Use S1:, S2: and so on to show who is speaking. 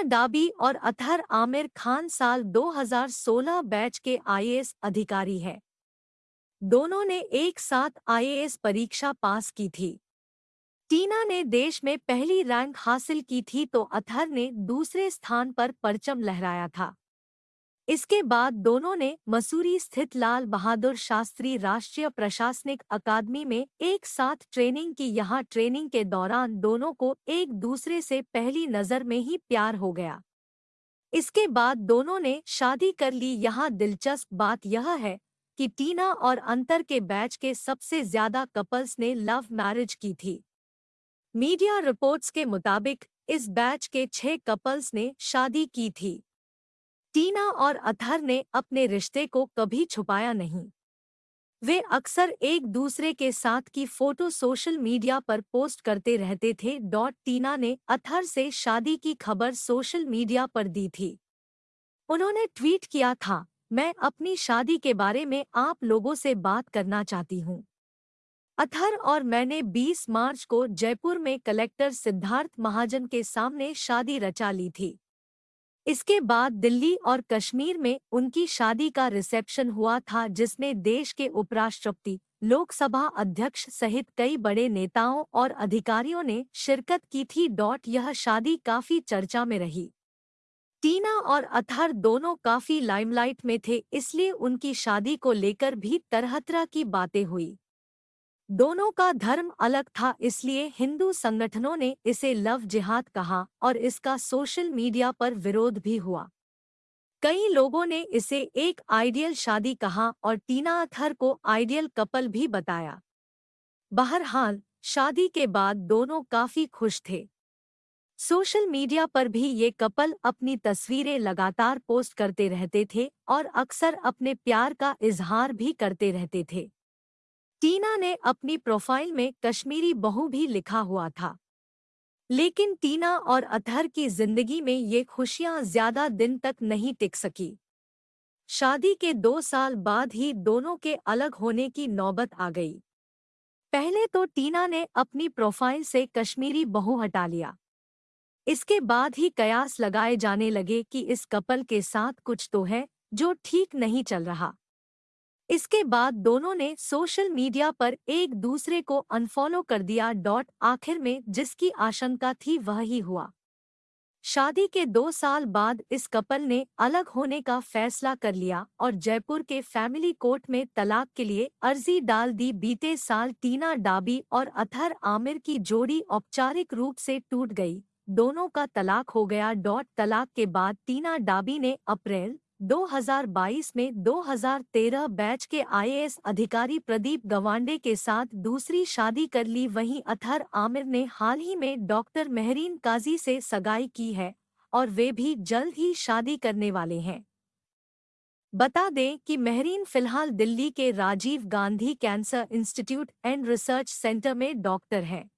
S1: टीना डाबी और अथहर आमिर खान साल 2016 बैच के आईएएस अधिकारी हैं। दोनों ने एक साथ आईएएस परीक्षा पास की थी। टीना ने देश में पहली रैंक हासिल की थी तो अथर ने दूसरे स्थान पर परचम लहराया था। इसके बाद दोनों ने मसूरी स्थित लाल बहादुर शास्त्री राष्ट्रीय प्रशासनिक अकादमी में एक साथ ट्रेनिंग की। यहाँ ट्रेनिंग के दौरान दोनों को एक दूसरे से पहली नज़र में ही प्यार हो गया। इसके बाद दोनों ने शादी कर ली। यहाँ दिलचस्प बात यह है कि टीना और अंतर के बैच के सबसे ज़्यादा कपल्स ने लव मैरिज की थी। मीडिया रिपोर्ट्स के मुताबिक इस बैच के छह कपल्स ने शादी की थी। टीना और अथर ने अपने रिश्ते को कभी छुपाया नहीं। वे अक्सर एक दूसरे के साथ की फ़ोटो सोशल मीडिया पर पोस्ट करते रहते थे। डॉट टीना ने अथर से शादी की खबर सोशल मीडिया पर दी थी। उन्होंने ट्वीट किया था, मैं अपनी शादी के बारे में आप लोगों से बात करना चाहती हूँ। अथर और मैंने 20 मार्च को जयपुर में कलेक्टर सिद्धार्थ महाजन के सामने शादी रचा ली थी। इसके बाद दिल्ली और कश्मीर में उनकी शादी का रिसेप्शन हुआ था, जिसमें देश के उपराष्ट्रपति, लोकसभा अध्यक्ष सहित कई बड़े नेताओं और अधिकारियों ने शिरकत की थी। डॉट, यह शादी काफ़ी चर्चा में रही। टीना और अथर दोनों काफ़ी लाइमलाइट में थे, इसलिए उनकी शादी को लेकर भी तरह तरह की बातें हुई। दोनों का धर्म अलग था, इसलिए हिंदू संगठनों ने इसे लव जिहाद कहा और इसका सोशल मीडिया पर विरोध भी हुआ। कई लोगों ने इसे एक आइडियल शादी कहा और टीना अथर को आइडियल कपल भी बताया। बहरहाल, शादी के बाद दोनों काफ़ी खुश थे। सोशल मीडिया पर भी ये कपल अपनी तस्वीरें लगातार पोस्ट करते रहते थे और अक्सर अपने प्यार का इजहार भी करते रहते थे। टीना ने अपनी प्रोफ़ाइल में कश्मीरी बहू भी लिखा हुआ था। लेकिन टीना और अतहर की ज़िंदगी में ये खुशियाँ ज़्यादा दिन तक नहीं टिक सकी। शादी के दो साल बाद ही दोनों के अलग होने की नौबत आ गई। पहले तो टीना ने अपनी प्रोफ़ाइल से कश्मीरी बहू हटा लिया। इसके बाद ही कयास लगाए जाने लगे कि इस कपल के साथ कुछ तो है जो ठीक नहीं चल रहा। इसके बाद दोनों ने सोशल मीडिया पर एक दूसरे को अनफॉलो कर दिया डॉट आखिर में, जिसकी आशंका थी वह ही हुआ। शादी के दो साल बाद इस कपल ने अलग होने का फैसला कर लिया और जयपुर के फैमिली कोर्ट में तलाक के लिए अर्जी डाल दी। बीते साल टीना डाबी और अथर आमिर की जोड़ी औपचारिक रूप से टूट गई। दोनों का तलाक हो गया। डॉट तलाक के बाद टीना डाबी ने अप्रैल 2022 में 2013 बैच के आईएएस अधिकारी प्रदीप गवांडे के साथ दूसरी शादी कर ली। वहीं अथर आमिर ने हाल ही में डॉक्टर मेहरीन काजी से सगाई की है और वे भी जल्द ही शादी करने वाले हैं। बता दें कि मेहरीन फ़िलहाल दिल्ली के Rajiv Gandhi cancer institute and research centre में डॉक्टर हैं।